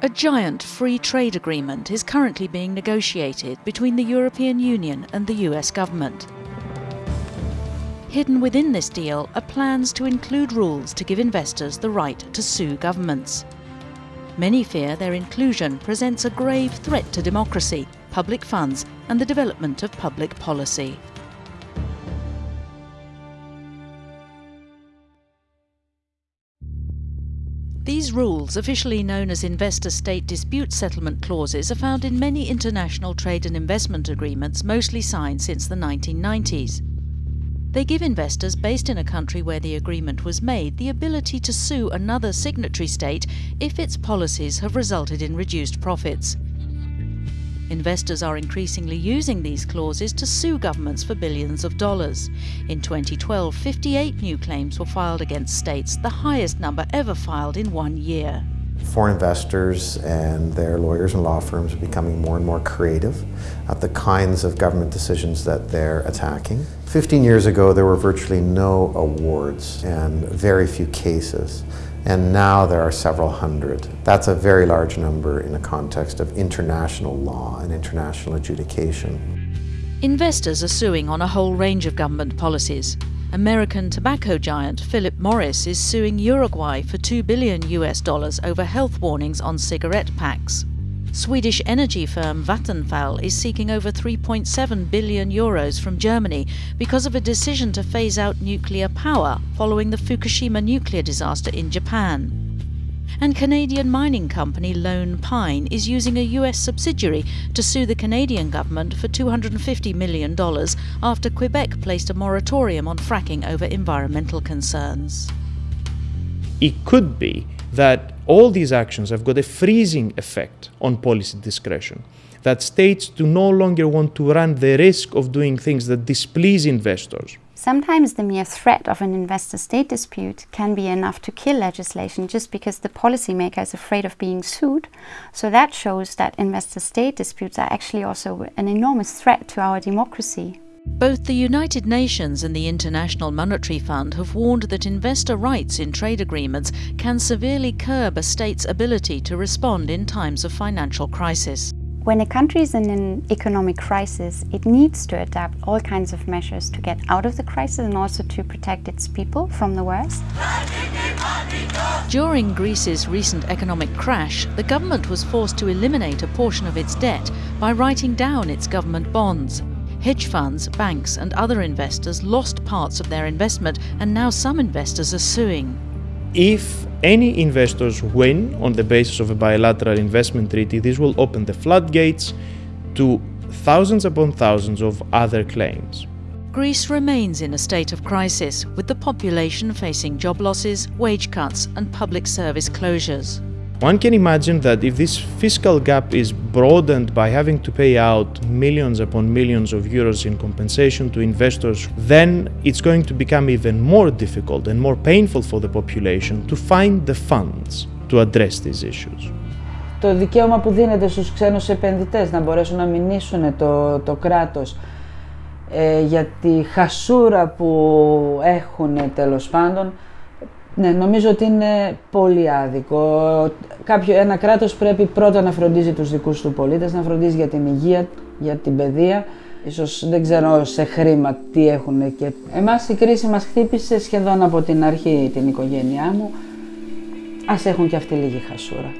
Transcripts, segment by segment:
A giant free trade agreement is currently being negotiated between the European Union and the US government. Hidden within this deal are plans to include rules to give investors the right to sue governments. Many fear their inclusion presents a grave threat to democracy, public funds, and the development of public policy. These rules, officially known as investor state dispute settlement clauses, are found in many international trade and investment agreements, mostly signed since the 1990s. They give investors based in a country where the agreement was made the ability to sue another signatory state if its policies have resulted in reduced profits. Investors are increasingly using these clauses to sue governments for billions of dollars. In 2012, 58 new claims were filed against states, the highest number ever filed in one year. Foreign investors and their lawyers and law firms are becoming more and more creative at the kinds of government decisions that they're attacking. 15 years ago, there were virtually no awards and very few cases and now there are several hundred. That's a very large number in the context of international law and international adjudication. Investors are suing on a whole range of government policies. American tobacco giant Philip Morris is suing Uruguay for 2 billion US dollars over health warnings on cigarette packs. Swedish energy firm Vattenfall is seeking over 3.7 billion euros from Germany because of a decision to phase out nuclear power following the Fukushima nuclear disaster in Japan. And Canadian mining company Lone Pine is using a US subsidiary to sue the Canadian government for $250 million after Quebec placed a moratorium on fracking over environmental concerns. It could be that all these actions have got a freezing effect on policy discretion. That states do no longer want to run the risk of doing things that displease investors. Sometimes the mere threat of an investor state dispute can be enough to kill legislation just because the policymaker is afraid of being sued. So that shows that investor state disputes are actually also an enormous threat to our democracy. Both the United Nations and the International Monetary Fund have warned that investor rights in trade agreements can severely curb a state's ability to respond in times of financial crisis. When a country is in an economic crisis, it needs to adapt all kinds of measures to get out of the crisis and also to protect its people from the worst. During Greece's recent economic crash, the government was forced to eliminate a portion of its debt by writing down its government bonds. Hedge funds, banks, and other investors lost parts of their investment, and now some investors are suing. If any investors win on the basis of a bilateral investment treaty, this will open the floodgates to thousands upon thousands of other claims. Greece remains in a state of crisis, with the population facing job losses, wage cuts, and public service closures. One can imagine that if this fiscal gap is broadened by having to pay out millions upon millions of euros in compensation to investors, then it's going to become even more difficult and more painful for the population to find the funds to address these issues. Το δικαίωμα που δίνεται στους ξένους επενδυτές να μπορέσουν να μηνύσουν το, το κράτος ε, για τη χασούρα που έχουν τέλος πάντων Ναι, νομίζω ότι είναι πολύ άδικο. Κάποιο, ένα κράτος πρέπει πρώτα να φροντίζει τους δικούς του πολίτες, να φροντίζει για την υγεία, για την παιδεία. Ίσως δεν ξέρω σε χρήμα τι έχουν και... Εμάς η κρίση μας χτύπησε σχεδόν από την αρχή την οικογένειά μου. Ας έχουν και αυτοί λίγη χασούρα.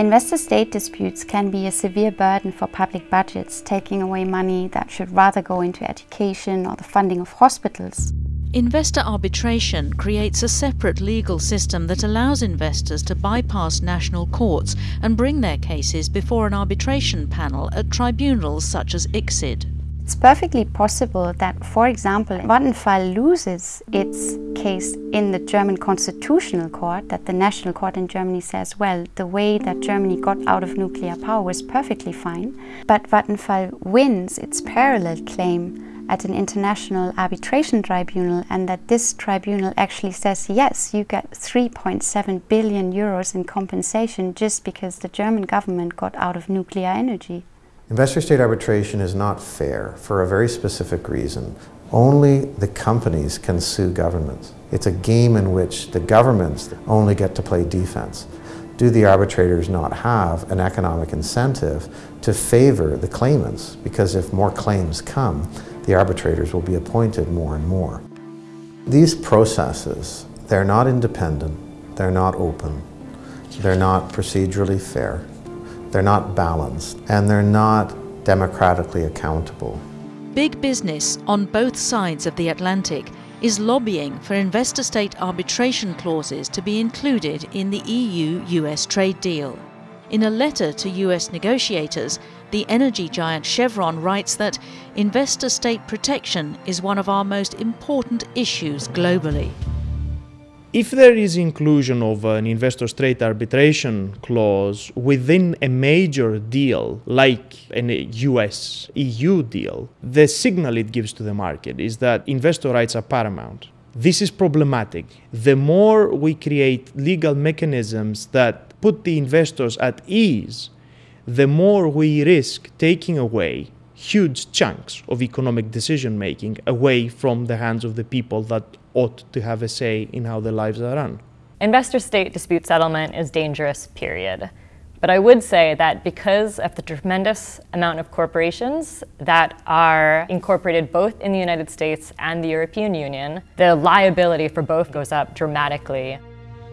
Investor-state disputes can be a severe burden for public budgets, taking away money that should rather go into education or the funding of hospitals. Investor arbitration creates a separate legal system that allows investors to bypass national courts and bring their cases before an arbitration panel at tribunals such as ICSID. It's perfectly possible that, for example, Vattenfall loses its case in the German Constitutional Court, that the National Court in Germany says, well, the way that Germany got out of nuclear power was perfectly fine, but Vattenfall wins its parallel claim at an international arbitration tribunal and that this tribunal actually says yes you get 3.7 billion euros in compensation just because the German government got out of nuclear energy. Investor state arbitration is not fair for a very specific reason. Only the companies can sue governments. It's a game in which the governments only get to play defense. do the arbitrators not have an economic incentive to favor the claimants? Because if more claims come, the arbitrators will be appointed more and more. These processes, they're not independent, they're not open, they're not procedurally fair, they're not balanced, and they're not democratically accountable. Big business on both sides of the Atlantic is lobbying for investor state arbitration clauses to be included in the EU US trade deal. In a letter to US negotiators, the energy giant Chevron writes that investor state protection is one of our most important issues globally. If there is inclusion of an investor state arbitration clause within a major deal like an US EU deal, the signal it gives to the market is that investor rights are paramount. This is problematic. The more we create legal mechanisms that put the investors at ease, the more we risk taking away huge chunks of economic decision making away from the hands of the people that ought to have a say in how their lives are run. Investor state dispute settlement is dangerous, period. But I would say that because of the tremendous amount of corporations that are incorporated both in the United States and the European Union, the liability for both goes up dramatically.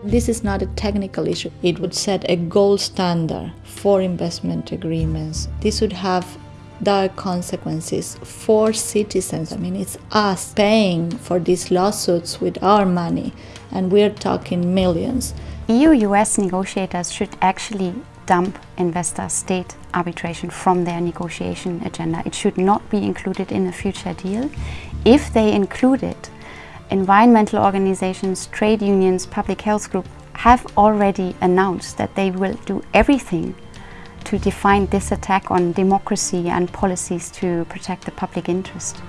This is not a technical issue. It would set a gold standard for investment agreements. This would have dire consequences for citizens. I mean, it's us paying for these lawsuits with our money, and we're talking millions. EU US negotiators should actually dump investor state arbitration from their negotiation agenda. It should not be included in a future deal. If they include it, environmental organizations, trade unions, public health groups have already announced that they will do everything to define this attack on democracy and policies to protect the public interest.